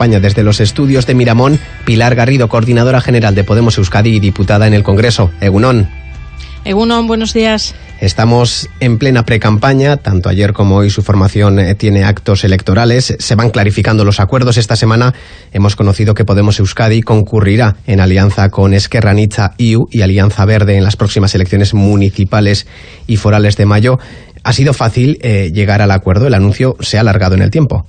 España desde los estudios de Miramón, Pilar Garrido, coordinadora general de Podemos Euskadi y diputada en el Congreso. Egunon. Egunon, buenos días. Estamos en plena precampaña, tanto ayer como hoy su formación eh, tiene actos electorales, se van clarificando los acuerdos. Esta semana hemos conocido que Podemos Euskadi concurrirá en alianza con Esquerra Nicha IU y Alianza Verde en las próximas elecciones municipales y forales de mayo. ¿Ha sido fácil eh, llegar al acuerdo? El anuncio se ha alargado en el tiempo.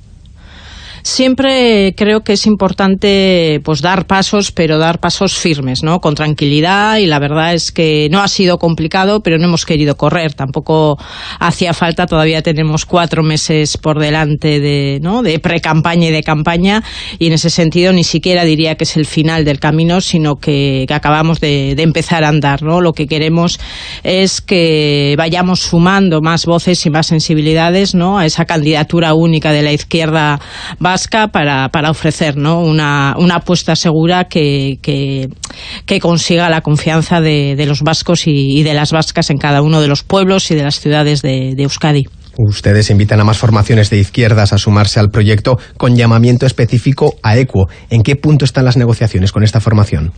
Siempre creo que es importante pues dar pasos, pero dar pasos firmes, ¿no? Con tranquilidad y la verdad es que no ha sido complicado, pero no hemos querido correr. Tampoco hacía falta, todavía tenemos cuatro meses por delante de, ¿no? de pre-campaña y de campaña y en ese sentido ni siquiera diría que es el final del camino, sino que, acabamos de, empezar a andar, ¿no? Lo que queremos es que vayamos sumando más voces y más sensibilidades, ¿no? A esa candidatura única de la izquierda vasca para, para ofrecer ¿no? una, una apuesta segura que, que, consiga la confianza de, de los vascos y, de las vascas en cada uno de los pueblos y de las ciudades de, de Euskadi. Ustedes invitan a más formaciones de izquierdas a sumarse al proyecto con llamamiento específico a ECUO. ¿En qué punto están las negociaciones con esta formación?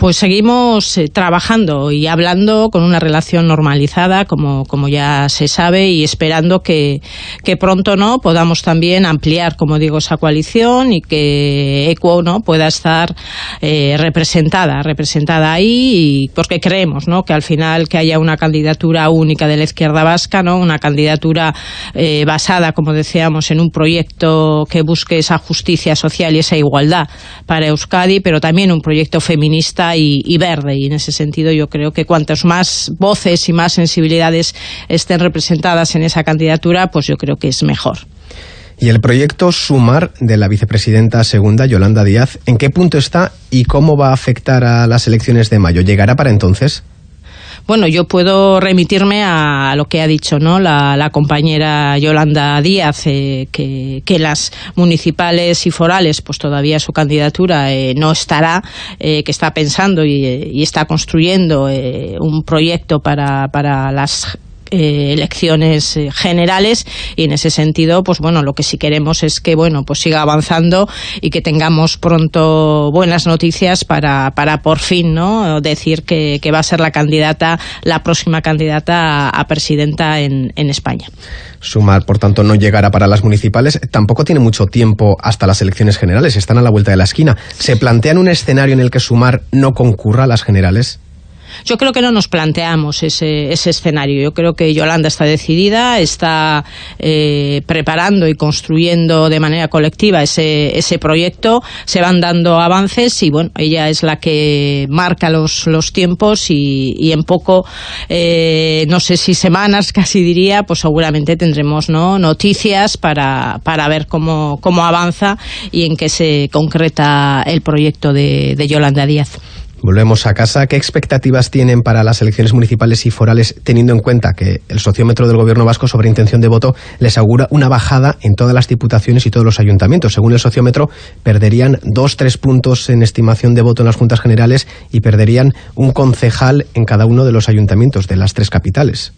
Pues seguimos eh, trabajando y hablando con una relación normalizada, como, como ya se sabe, y esperando que, que pronto no podamos también ampliar, como digo, esa coalición y que ECUO ¿no? pueda estar eh, representada, representada ahí, y porque creemos ¿no? que al final que haya una candidatura única de la izquierda vasca, ¿no? una candidatura eh, basada, como decíamos, en un proyecto que busque esa justicia social y esa igualdad para Euskadi, pero también un proyecto feminista y, verde. Y en ese sentido yo creo que cuantas más voces y más sensibilidades estén representadas en esa candidatura, pues yo creo que es mejor. Y el proyecto Sumar de la vicepresidenta segunda, Yolanda Díaz, ¿en qué punto está y cómo va a afectar a las elecciones de mayo? ¿Llegará para entonces? Bueno, yo puedo remitirme a lo que ha dicho ¿no? la, compañera Yolanda Díaz, eh, que, las municipales y forales, pues todavía su candidatura eh, no estará, eh, que está pensando y, y está construyendo un proyecto para, para las eh, elecciones eh, generales y en ese sentido pues bueno lo que sí queremos es que bueno pues siga avanzando y que tengamos pronto buenas noticias para, para por fin no decir que, que va a ser la candidata la próxima candidata a, presidenta en, en España Sumar, por tanto, no llegará para las municipales. Tampoco tiene mucho tiempo hasta las elecciones generales. Están a la vuelta de la esquina. ¿Se plantean un escenario en el que Sumar no concurra a las generales? Yo creo que no nos planteamos ese, ese escenario. Yo creo que Yolanda está decidida, está eh, preparando y construyendo de manera colectiva ese, ese proyecto. Se van dando avances y, bueno, ella es la que marca los, los tiempos y, y en poco, eh, no sé si semanas casi diría, pues seguramente tendremos ¿no? noticias para, para ver cómo, cómo avanza y en qué se concreta el proyecto de, de Yolanda Díaz. Volvemos a casa. ¿Qué expectativas tienen para las elecciones municipales y forales, teniendo en cuenta que el sociómetro del Gobierno vasco sobre intención de voto les augura una bajada en todas las diputaciones y todos los ayuntamientos? Según el sociómetro, perderían dos, tres puntos en estimación de voto en las juntas generales y perderían un concejal en cada uno de los ayuntamientos de las tres capitales.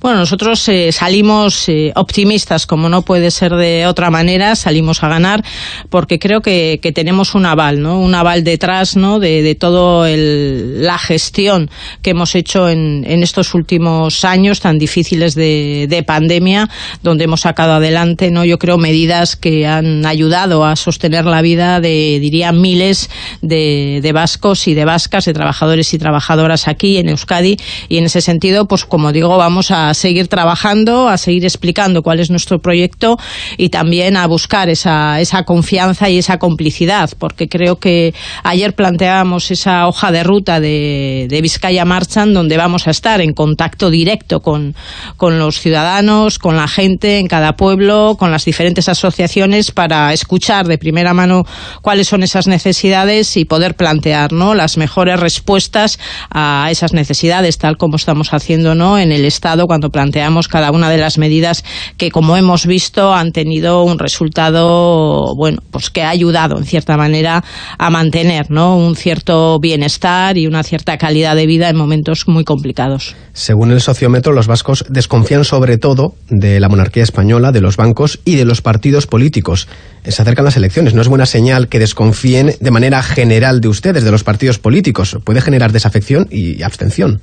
Bueno, nosotros eh, salimos eh, optimistas, como no puede ser de otra manera, salimos a ganar, porque creo que, tenemos un aval, ¿no? Un aval detrás, ¿no? De, de toda la gestión que hemos hecho en, estos últimos años tan difíciles de, pandemia, donde hemos sacado adelante, ¿no? Yo creo medidas que han ayudado a sostener la vida de, diría, miles de vascos y de vascas, de trabajadores y trabajadoras aquí en Euskadi, y en ese sentido, pues como digo, vamos a seguir trabajando, a seguir explicando cuál es nuestro proyecto y también a buscar esa, esa confianza y esa complicidad, porque creo que ayer planteábamos esa hoja de ruta de, de Vizcaya Marchan, donde vamos a estar en contacto directo con, con los ciudadanos, con la gente en cada pueblo, con las diferentes asociaciones para escuchar de primera mano cuáles son esas necesidades y poder plantear ¿no? las mejores respuestas a esas necesidades, tal como estamos haciendo ¿no? en el Estado cuando planteamos cada una de las medidas que, como hemos visto, han tenido un resultado, bueno, pues que ha ayudado en cierta manera a mantener, ¿no? Un cierto bienestar y una cierta calidad de vida en momentos muy complicados. Según el sociómetro, los vascos desconfían sobre todo de la monarquía española, de los bancos y de los partidos políticos. Se acercan las elecciones. No es buena señal que desconfíen de manera general de ustedes, de los partidos políticos. Puede generar desafección y abstención.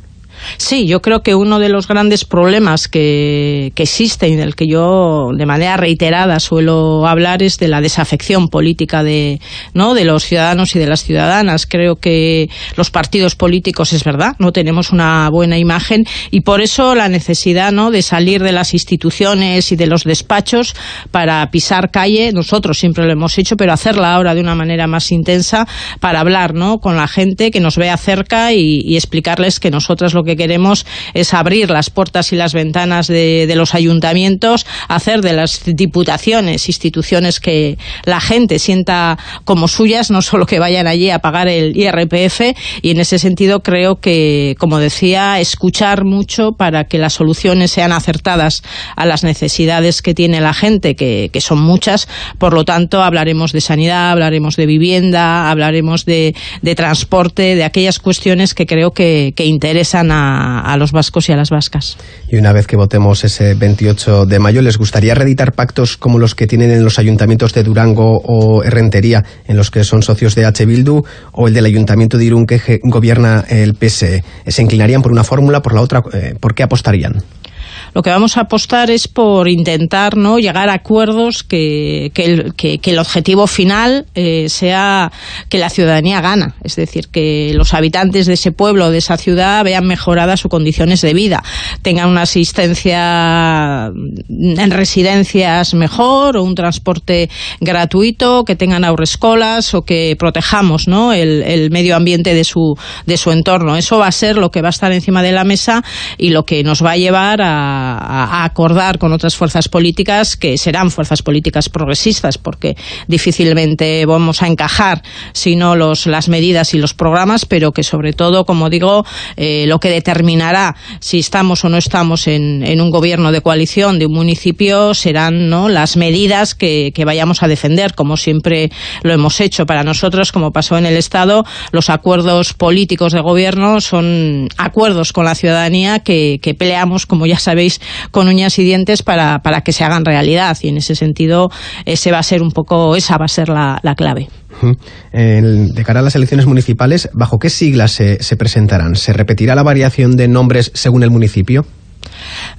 Sí, yo creo que uno de los grandes problemas que, que existe y del que yo de manera reiterada suelo hablar es de la desafección política de, ¿no? de los ciudadanos y de las ciudadanas. Creo que los partidos políticos, es verdad, no tenemos una buena imagen y por eso la necesidad ¿no? de salir de las instituciones y de los despachos para pisar calle. Nosotros siempre lo hemos hecho, pero hacerla ahora de una manera más intensa para hablar ¿no? con la gente que nos vea cerca y, y explicarles que nosotras lo que queremos es abrir las puertas y las ventanas de, los ayuntamientos, hacer de las diputaciones instituciones que la gente sienta como suyas, no solo que vayan allí a pagar el IRPF, y en ese sentido creo que, como decía, escuchar mucho para que las soluciones sean acertadas a las necesidades que tiene la gente, que, son muchas. Por lo tanto, hablaremos de sanidad, hablaremos de vivienda, hablaremos de, transporte, de aquellas cuestiones que creo que, que interesan a a, los vascos y a las vascas. Y una vez que votemos ese 28 de mayo, ¿les gustaría reeditar pactos como los que tienen en los ayuntamientos de Durango o Herrentería, en los que son socios de H. Bildu, o el del ayuntamiento de Irún que gobierna el PSE? ¿Se inclinarían por una fórmula, por la otra? Eh, ¿Por qué apostarían? Lo que vamos a apostar es por intentar no llegar a acuerdos que, que, el, objetivo final eh, sea que la ciudadanía gana, es decir, que los habitantes de ese pueblo, de esa ciudad, vean mejoradas sus condiciones de vida, tengan una asistencia en residencias mejor o un transporte gratuito, que tengan aurescolas o que protejamos ¿no? el, el medio ambiente de su, de su entorno. Eso va a ser lo que va a estar encima de la mesa y lo que nos va a llevar a a, acordar con otras fuerzas políticas que serán fuerzas políticas progresistas, porque difícilmente vamos a encajar sino los, las medidas y los programas, pero que sobre todo, como digo, eh, lo que determinará si estamos o no estamos en, en, un gobierno de coalición de un municipio serán ¿no? las medidas que, que vayamos a defender, como siempre lo hemos hecho. Para nosotros, como pasó en el Estado, los acuerdos políticos de gobierno son acuerdos con la ciudadanía que, que peleamos, como ya sabéis, con uñas y dientes para, para que se hagan realidad. Y en ese sentido, ese va a ser un poco, esa va a ser la, clave. de cara a las elecciones municipales, ¿bajo qué siglas se, se presentarán? ¿Se repetirá la variación de nombres según el municipio?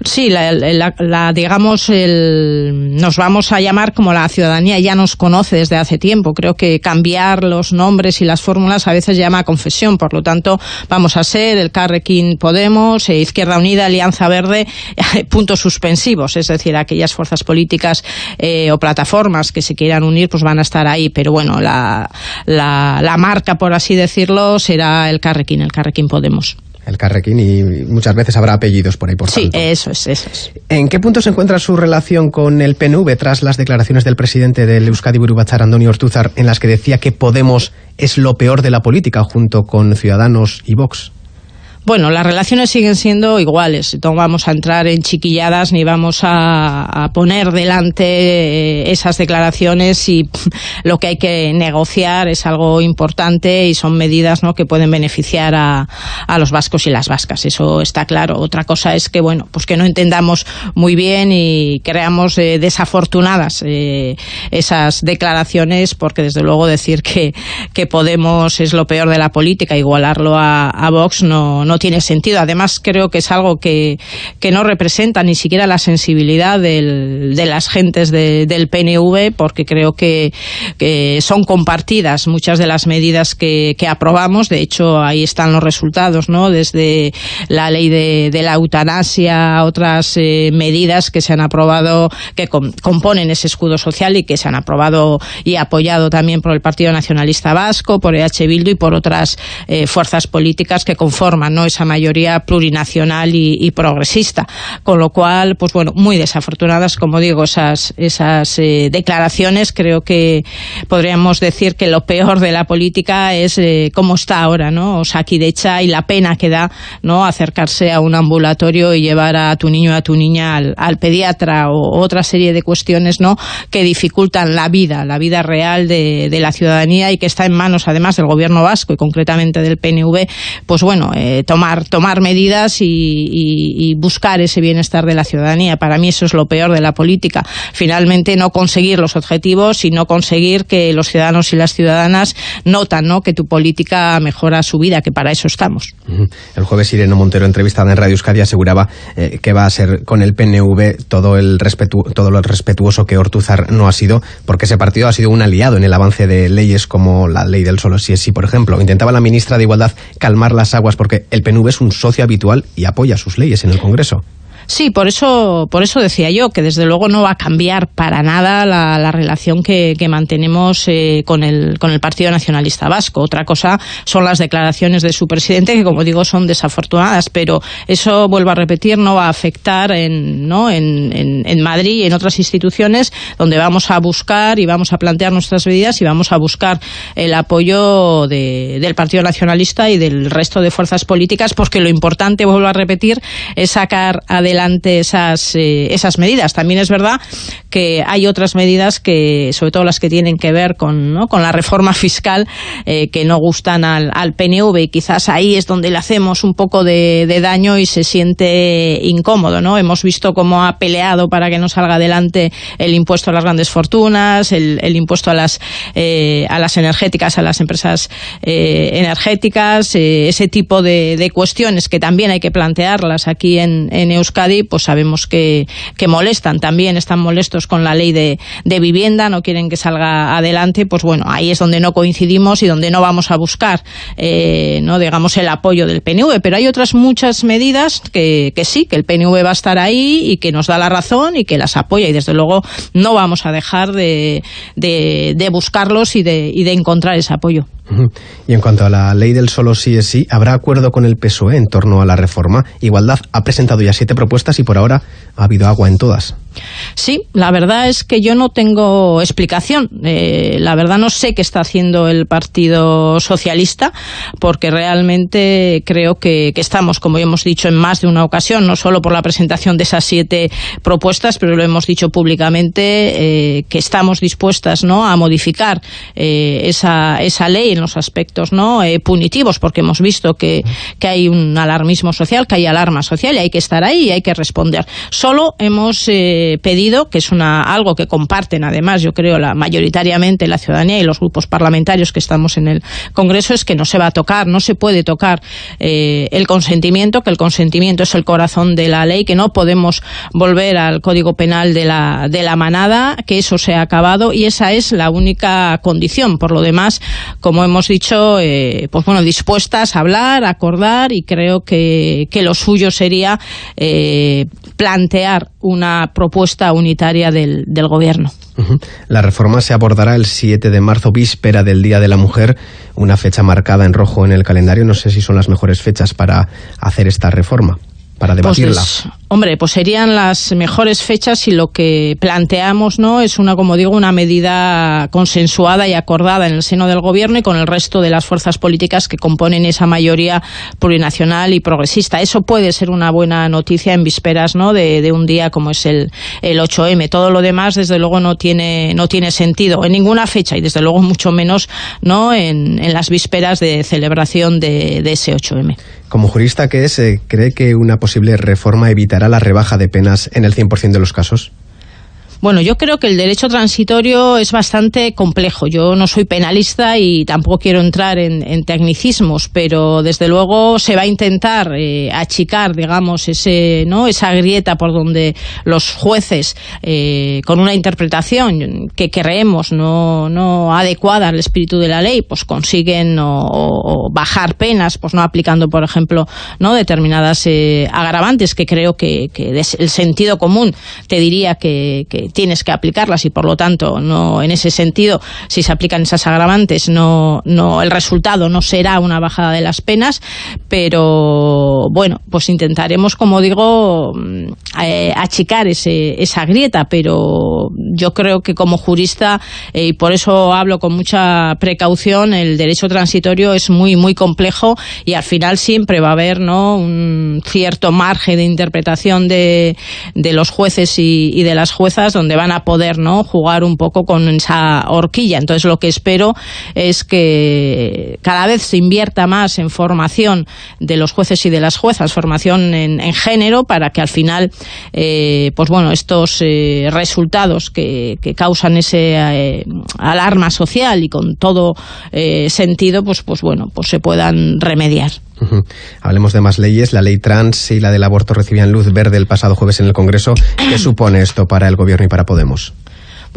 Sí, la, digamos, el, nos vamos a llamar como la ciudadanía ya nos conoce desde hace tiempo. Creo que cambiar los nombres y las fórmulas a veces llama a confesión. Por lo tanto, vamos a ser el Carrequín Podemos, eh, Izquierda Unida, Alianza Verde, puntos suspensivos. Es decir, aquellas fuerzas políticas eh, o plataformas que se quieran unir, pues van a estar ahí. Pero bueno, la, la marca, por así decirlo, será el Carrequín, el Carrequín Podemos el Carrequín, y muchas veces habrá apellidos por ahí, por Sí, eso es, eso es. ¿En qué punto se encuentra su relación con el PNV tras las declaraciones del presidente del Euskadi Burubachar, Antonio Ortúzar, en las que decía que Podemos es lo peor de la política junto con Ciudadanos y Vox? Bueno, las relaciones siguen siendo iguales. No vamos a entrar en chiquilladas ni vamos a, poner delante eh, esas declaraciones y lo que hay que negociar es algo importante y son medidas ¿no? que pueden beneficiar a, los vascos y las vascas. Eso está claro. Otra cosa es que, bueno, pues que no entendamos muy bien y creamos eh, desafortunadas eh, esas declaraciones porque, desde luego, decir que, que Podemos es lo peor de la política, igualarlo a, a Vox no tiene sentido. Además, creo que es algo que, que no representa ni siquiera la sensibilidad del, de las gentes del PNV, porque creo que, que, son compartidas muchas de las medidas que, aprobamos. De hecho, ahí están los resultados, ¿no? Desde la ley de, de la eutanasia, otras eh, medidas que se han aprobado, que componen ese escudo social y que se han aprobado y apoyado también por el Partido Nacionalista Vasco, por EH Bildu y por otras eh, fuerzas políticas que conforman ¿no? Esa mayoría plurinacional y, progresista. Con lo cual, pues bueno, muy desafortunadas, como digo, esas, esas eh, declaraciones. Creo que podríamos decir que lo peor de la política es eh, cómo está ahora, ¿no? O sea, aquí de hecha y la pena que da, ¿no? Acercarse a un ambulatorio y llevar a tu niño, a tu niña al, pediatra o otra serie de cuestiones, ¿no? Que dificultan la vida, la vida real de, la ciudadanía y que está en manos, además, del gobierno vasco y concretamente del PNV, pues bueno, eh, tomar, tomar medidas y, buscar ese bienestar de la ciudadanía. Para mí eso es lo peor de la política. Finalmente no conseguir los objetivos y no conseguir que los ciudadanos y las ciudadanas notan ¿no? que tu política mejora su vida, que para eso estamos. El jueves Irene Montero, entrevistada en Radio Euskadi, aseguraba eh, que va a ser con el PNV todo, el todo lo respetuoso que Ortuzar no ha sido, porque ese partido ha sido un aliado en el avance de leyes como la ley del solo si es sí, por ejemplo. Intentaba la ministra de Igualdad calmar las aguas porque el PNV es un socio habitual y apoya sus leyes en el Congreso. Sí, por eso, por eso decía yo que desde luego no va a cambiar para nada la, relación que, mantenemos eh, con, el, con el Partido Nacionalista Vasco. Otra cosa son las declaraciones de su presidente, que como digo son desafortunadas, pero eso, vuelvo a repetir, no va a afectar en, ¿no? en, en, Madrid y en otras instituciones donde vamos a buscar y vamos a plantear nuestras medidas y vamos a buscar el apoyo del Partido Nacionalista y del resto de fuerzas políticas, porque lo importante, vuelvo a repetir, es sacar adelante adelante esas, eh, esas medidas. También es verdad que hay otras medidas que, sobre todo las que tienen que ver con, ¿no? con la reforma fiscal, eh, que no gustan al, al, PNV y quizás ahí es donde le hacemos un poco de, daño y se siente incómodo. ¿no? Hemos visto cómo ha peleado para que no salga adelante el impuesto a las grandes fortunas, el, impuesto a las, eh, a las energéticas, a las empresas energéticas, ese tipo de, de, cuestiones que también hay que plantearlas aquí en, en Euskadi pues sabemos que, molestan. También están molestos con la ley de, vivienda, no quieren que salga adelante. Pues bueno, ahí es donde no coincidimos y donde no vamos a buscar, eh, no digamos, el apoyo del PNV. Pero hay otras muchas medidas que, sí, que el PNV va a estar ahí y que nos da la razón y que las apoya. Y desde luego no vamos a dejar de, de, buscarlos y de, y de encontrar ese apoyo. Y en cuanto a la ley del solo sí es sí, ¿habrá acuerdo con el PSOE en torno a la reforma? Igualdad ha presentado ya siete propuestas y por ahora ha habido agua en todas. Sí, la verdad es que yo no tengo explicación. Eh, la verdad no sé qué está haciendo el Partido Socialista, porque realmente creo que, estamos, como hemos dicho en más de una ocasión, no solo por la presentación de esas siete propuestas, pero lo hemos dicho públicamente, eh, que estamos dispuestas ¿no? a modificar eh, esa, esa ley en los aspectos ¿no? punitivos, porque hemos visto que, que hay un alarmismo social, que hay alarma social y hay que estar ahí y hay que responder. Solo hemos pedido, que es una, algo que comparten además, yo creo, la, mayoritariamente la ciudadanía y los grupos parlamentarios que estamos en el Congreso, es que no se va a tocar, no se puede tocar eh, el consentimiento, que el consentimiento es el corazón de la ley, que no podemos volver al Código Penal de la, de la manada, que eso se ha acabado y esa es la única condición. Por lo demás, como hemos dicho, eh, pues bueno, dispuestas a hablar, a acordar y creo que, que lo suyo sería eh, plantear una propuesta unitaria del, del Gobierno. La reforma se abordará el 7 de marzo, víspera del Día de la Mujer, una fecha marcada en rojo en el calendario. No sé si son las mejores fechas para hacer esta reforma para pues debatirla? Hombre, pues serían las mejores fechas si lo que planteamos no es una, como digo, una medida consensuada y acordada en el seno del gobierno y con el resto de las fuerzas políticas que componen esa mayoría plurinacional y progresista. Eso puede ser una buena noticia en vísperas ¿no? de, un día como es el, el 8M. Todo lo demás, desde luego, no tiene, no tiene sentido en ninguna fecha y desde luego mucho menos no en, en las vísperas de celebración de, de ese 8M. Como jurista que es, eh, ¿cree que una posible reforma evitará la rebaja de penas en el 100% de los casos? Bueno, yo creo que el derecho transitorio es bastante complejo. Yo no soy penalista y tampoco quiero entrar en, tecnicismos, pero desde luego se va a intentar eh, achicar, digamos, ese, ¿no? esa grieta por donde los jueces, eh, con una interpretación que creemos no, no adecuada al espíritu de la ley, pues consiguen bajar penas, pues no aplicando, por ejemplo, no determinadas eh, agravantes que creo que, el sentido común te diría que tienes que aplicarlas y por lo tanto no en ese sentido si se aplican esas agravantes no no el resultado no será una bajada de las penas pero bueno pues intentaremos como digo mm, eh, achicar ese, esa grieta pero yo creo que como jurista y por eso hablo con mucha precaución el derecho transitorio es muy muy complejo y al final siempre va a haber no un cierto margen de interpretación de, de los jueces y, de las juezas donde van a poder no jugar un poco con esa horquilla entonces lo que espero es que cada vez se invierta más en formación de los jueces y de las juezas formación en, en género para que al final eh, pues bueno estos eh, resultados que, que, causan ese eh, alarma social y con todo sentido pues pues bueno pues se puedan remediar Uh -huh. Hablemos de más leyes. La ley trans y la del aborto recibían luz verde el pasado jueves en el Congreso. ¿Qué supone esto para el Gobierno para Podemos?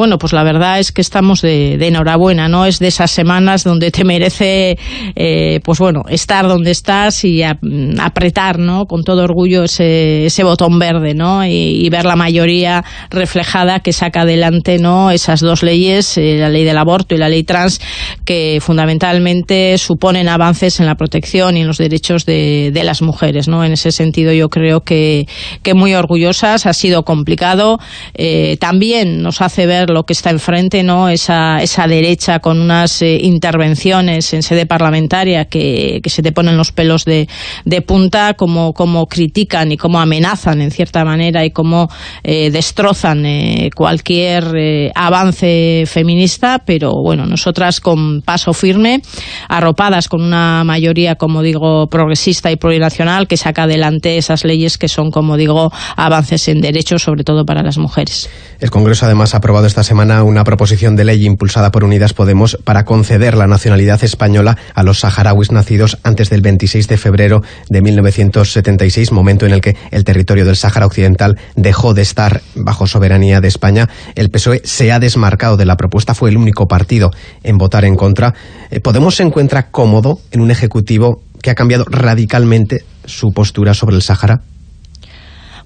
Bueno, pues la verdad es que estamos de, enhorabuena, ¿no? Es de esas semanas donde te merece, eh, pues bueno, estar donde estás y a, apretar, ¿no? Con todo orgullo ese, ese botón verde, ¿no? Y, ver la mayoría reflejada que saca adelante, ¿no? Esas dos leyes, eh, la ley del aborto y la ley trans, que fundamentalmente suponen avances en la protección y en los derechos de, de las mujeres, ¿no? En ese sentido yo creo que, que muy orgullosas, ha sido complicado, eh, también nos hace ver lo que está enfrente, ¿no? Esa, esa derecha con unas eh, intervenciones en sede parlamentaria que, que, se te ponen los pelos de, de punta, como, como, critican y cómo amenazan en cierta manera y cómo eh, destrozan eh, cualquier avance feminista, pero bueno, nosotras con paso firme, arropadas con una mayoría, como digo, progresista y plurinacional que saca adelante esas leyes que son, como digo, avances en derechos, sobre todo para las mujeres. El Congreso además ha aprobado esta semana una proposición de ley impulsada por Unidas Podemos para conceder la nacionalidad española a los saharauis nacidos antes del 26 de febrero de 1976, momento en el que el territorio del Sáhara Occidental dejó de estar bajo soberanía de España. El PSOE se ha desmarcado de la propuesta, fue el único partido en votar en contra. Eh, Podemos se encuentra cómodo en un ejecutivo que ha cambiado radicalmente su postura sobre el Sáhara.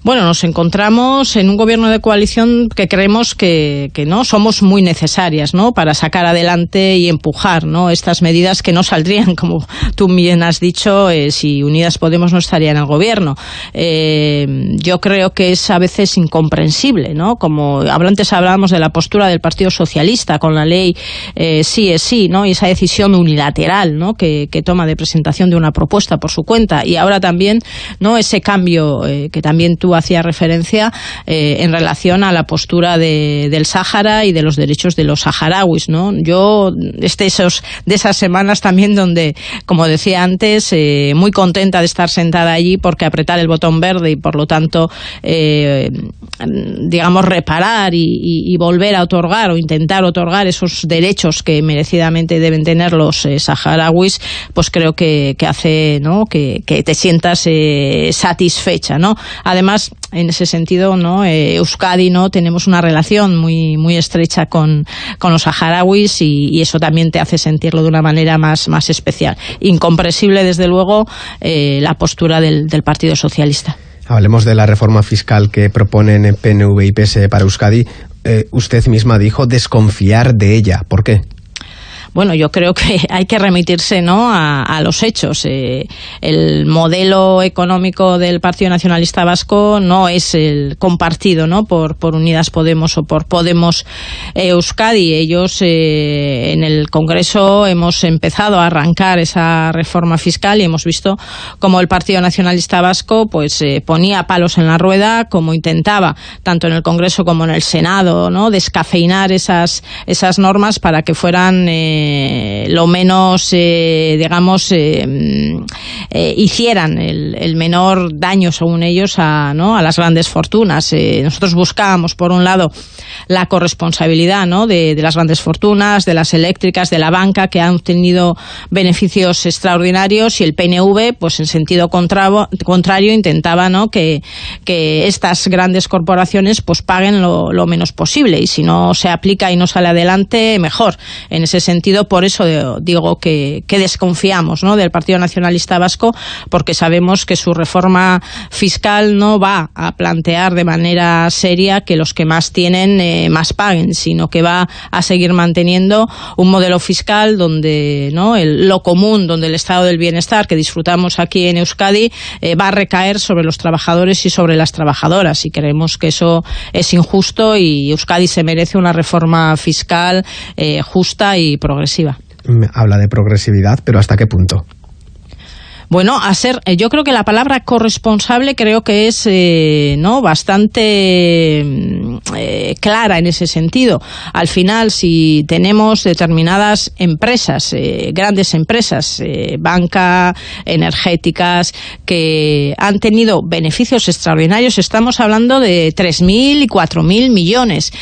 Bueno, nos encontramos en un gobierno de coalición que creemos que, que, no somos muy necesarias ¿no? para sacar adelante y empujar ¿no? estas medidas que no saldrían, como tú bien has dicho, eh, si Unidas Podemos no estaría en el gobierno. Eh, yo creo que es a veces incomprensible, ¿no? como antes hablábamos de la postura del Partido Socialista con la ley eh, sí es sí, ¿no? y esa decisión unilateral ¿no? que, que, toma de presentación de una propuesta por su cuenta, y ahora también no ese cambio que también tú hacía referencia eh, en relación a la postura de, del Sáhara y de los derechos de los saharauis, ¿no? Yo, este, de esas semanas también donde, como decía antes, eh, muy contenta de estar sentada allí porque apretar el botón verde y por lo tanto, eh, digamos, reparar y, volver a otorgar o intentar otorgar esos derechos que merecidamente deben tener los saharauis, pues creo que, hace. Que, que te sientas satisfecha, ¿no? Además, en ese sentido, ¿no? Eh, Euskadi, ¿no? Tenemos una relación muy, muy estrecha con, con los saharauis y, eso también te hace sentirlo de una manera más, más especial. Incomprensible, desde luego, eh, la postura del, del Partido Socialista. Hablemos de la reforma fiscal que proponen PNV y PS para Euskadi. Eh, usted misma dijo desconfiar de ella. ¿Por qué? Bueno, yo creo que hay que remitirse ¿no? a, los hechos. Eh, el modelo económico del Partido Nacionalista Vasco no es el compartido ¿no? por, por Unidas Podemos o por Podemos Euskadi. Ellos eh, en el Congreso hemos empezado a arrancar esa reforma fiscal y hemos visto cómo el Partido Nacionalista Vasco pues eh, ponía palos en la rueda, como intentaba, tanto en el Congreso como en el Senado, ¿no? descafeinar esas, esas normas para que fueran eh, eh, lo menos, eh, digamos, eh, hicieran el, menor daño, según ellos, a, ¿no? a las grandes fortunas. nosotros buscábamos, por un lado, la corresponsabilidad ¿no? de, las grandes fortunas, de las eléctricas, de la banca, que han tenido beneficios extraordinarios, y el PNV, pues en sentido contrario, contrario intentaba ¿no? que, que estas grandes corporaciones pues paguen lo menos posible, y si no se aplica y no sale adelante, mejor. En ese sentido, por eso digo que, desconfiamos ¿no? del Partido Nacionalista Vasco porque sabemos que su reforma fiscal no va a plantear de manera seria que los que más tienen eh, más paguen, sino que va a seguir manteniendo un modelo fiscal donde ¿no? lo común, donde el estado del bienestar que disfrutamos aquí en Euskadi eh, va a recaer sobre los trabajadores y sobre las trabajadoras. Y creemos que eso es injusto y Euskadi se merece una reforma fiscal eh, justa y progresiva. Habla de progresividad, pero ¿hasta qué punto? Bueno, a ser, eh, yo creo que la palabra corresponsable creo que es eh, no bastante mm, eh, clara en ese sentido. Al final, si tenemos determinadas empresas, grandes empresas, banca, energéticas, que han tenido beneficios extraordinarios, estamos hablando de 3.000 y 4.000 millones.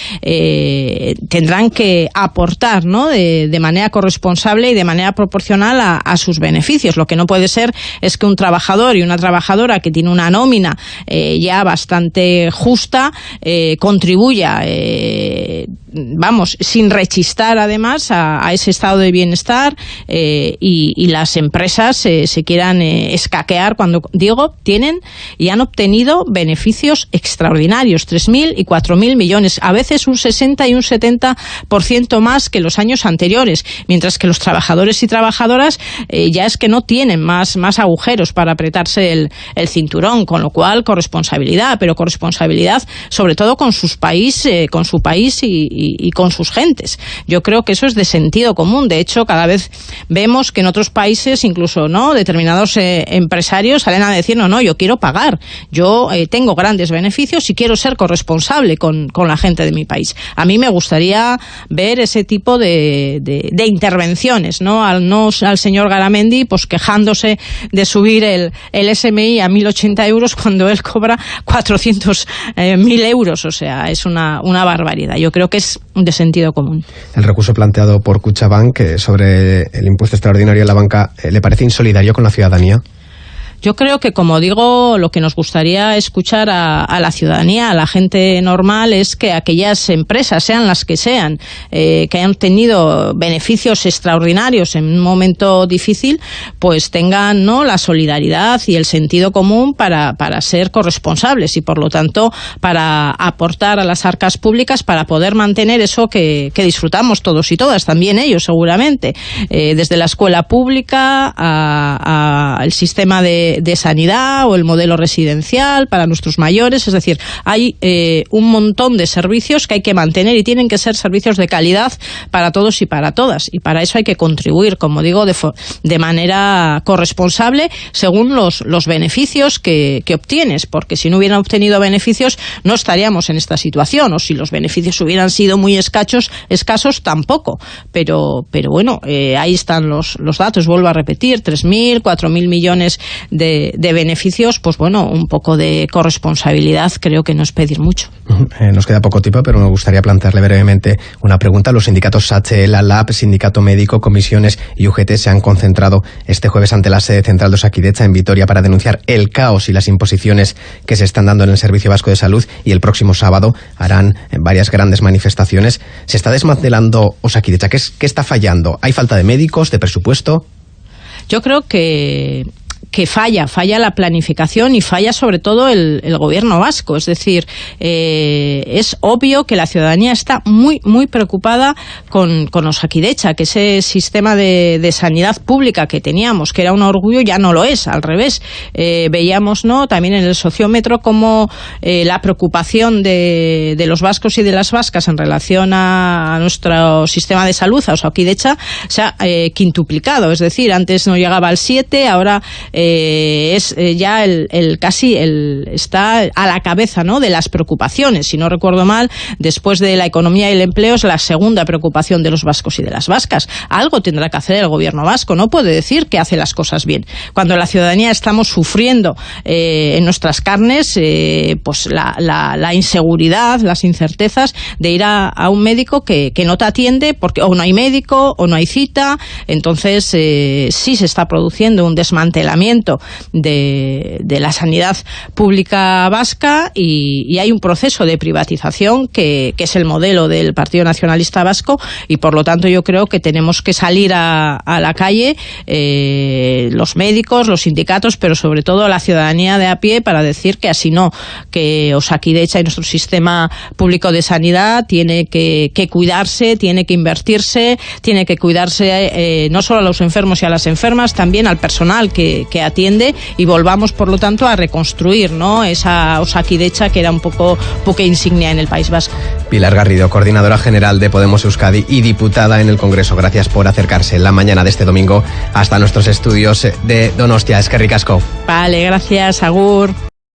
tendrán que aportar, ¿no? De, manera corresponsable y de manera proporcional a sus beneficios. Lo que no puede ser es que un trabajador y una trabajadora que tiene una nómina eh, ya bastante justa eh, contribuya, eh, vamos, sin rechistar además a, ese estado de bienestar y, las empresas se quieran escaquear cuando, digo, tienen y han obtenido beneficios extraordinarios, 3.000 y 4.000 millones, a veces un 60 y un 70% más que los años anteriores, mientras que los trabajadores y trabajadoras ya es que no tienen más más agujeros para apretarse el, cinturón, con lo cual corresponsabilidad, pero corresponsabilidad sobre todo con sus países, eh, con su país y, con sus gentes. Yo creo que eso es de sentido común. De hecho, cada vez vemos que en otros países, incluso no, determinados eh, empresarios salen a decir no, no, yo quiero pagar, yo eh, tengo grandes beneficios y quiero ser corresponsable con, la gente de mi país. A mí me gustaría ver ese tipo de, de, intervenciones, ¿no? Al, no al señor Garamendi pues quejándose de subir el, el SMI a 1.080 euros cuando él cobra 400.000 eh, euros. O sea, es una, una barbaridad. Yo creo que es de sentido común. El recurso planteado por Cuchabank eh, sobre el impuesto extraordinario en la banca, eh, ¿le parece insolidario con la ciudadanía? Yo creo que, como digo, lo que nos gustaría escuchar a, la ciudadanía, a la gente normal, es que aquellas empresas, sean las que sean, eh, que hayan tenido beneficios extraordinarios en un momento difícil, pues tengan ¿no? la solidaridad y el sentido común para, para ser corresponsables y, por lo tanto, para aportar a las arcas públicas para poder mantener eso que, disfrutamos todos y todas, también ellos seguramente, eh, desde la escuela pública al sistema de de, sanidad o el modelo residencial para nuestros mayores. Es decir, hay eh, un montón de servicios que hay que mantener y tienen que ser servicios de calidad para todos y para todas. Y para eso hay que contribuir, como digo, de, manera corresponsable según los, los beneficios que, obtienes. Porque si no hubieran obtenido beneficios, no estaríamos en esta situación. O si los beneficios hubieran sido muy escasos, escasos tampoco. Pero, pero bueno, eh, ahí están los, los datos. Vuelvo a repetir, 3.000, 4.000 millones de de, beneficios, pues bueno, un poco de corresponsabilidad creo que no es pedir mucho. Eh, nos queda poco tiempo, pero me gustaría plantearle brevemente una pregunta. Los sindicatos SACHE, la LAB, Sindicato Médico, Comisiones y UGT se han concentrado este jueves ante la sede central de Osakidecha en Vitoria para denunciar el caos y las imposiciones que se están dando en el Servicio Vasco de Salud y el próximo sábado harán varias grandes manifestaciones. ¿Se está desmantelando Osakidecha? ¿Qué, ¿Qué está fallando? ¿Hay falta de médicos, de presupuesto? Yo creo que que falla, falla la planificación y falla sobre todo el, gobierno vasco. Es decir, eh, es obvio que la ciudadanía está muy, muy preocupada con, con Osakidecha, que ese sistema de, sanidad pública que teníamos, que era un orgullo, ya no lo es, al revés. Eh, veíamos ¿no? también en el sociómetro como eh, la preocupación de, de, los vascos y de las vascas en relación a, nuestro sistema de salud, a Osakidecha, se ha quintuplicado. Es decir, antes no llegaba al 7, ahora eh, es eh, ya el, casi el, está a la cabeza ¿no? de las preocupaciones. Si no recuerdo mal, después de la economía y el empleo es la segunda preocupación de los vascos y de las vascas. Algo tendrá que hacer el gobierno vasco. No puede decir que hace las cosas bien. Cuando la ciudadanía estamos sufriendo eh, en nuestras carnes pues la, la, inseguridad, las incertezas de ir a, un médico que, que, no te atiende porque o no hay médico o no hay cita. Entonces sí se está produciendo un desmantelamiento de, la sanidad pública vasca y, hay un proceso de privatización que, es el modelo del Partido Nacionalista Vasco y por lo tanto yo creo que tenemos que salir a, la calle eh, los médicos, los sindicatos, pero sobre todo la ciudadanía de a pie para decir que así no, que Osakidecha y nuestro sistema público de sanidad tiene que, cuidarse, tiene que invertirse, tiene que cuidarse eh, no solo a los enfermos y a las enfermas, también al personal que, atiende y volvamos, por lo tanto, a reconstruir ¿no? esa Osakidecha que era un poco poca insignia en el País Vasco. Pilar Garrido, coordinadora general de Podemos Euskadi y diputada en el Congreso. Gracias por acercarse la mañana de este domingo hasta nuestros estudios de Donostia. Es que ricasco. Vale, gracias, Agur.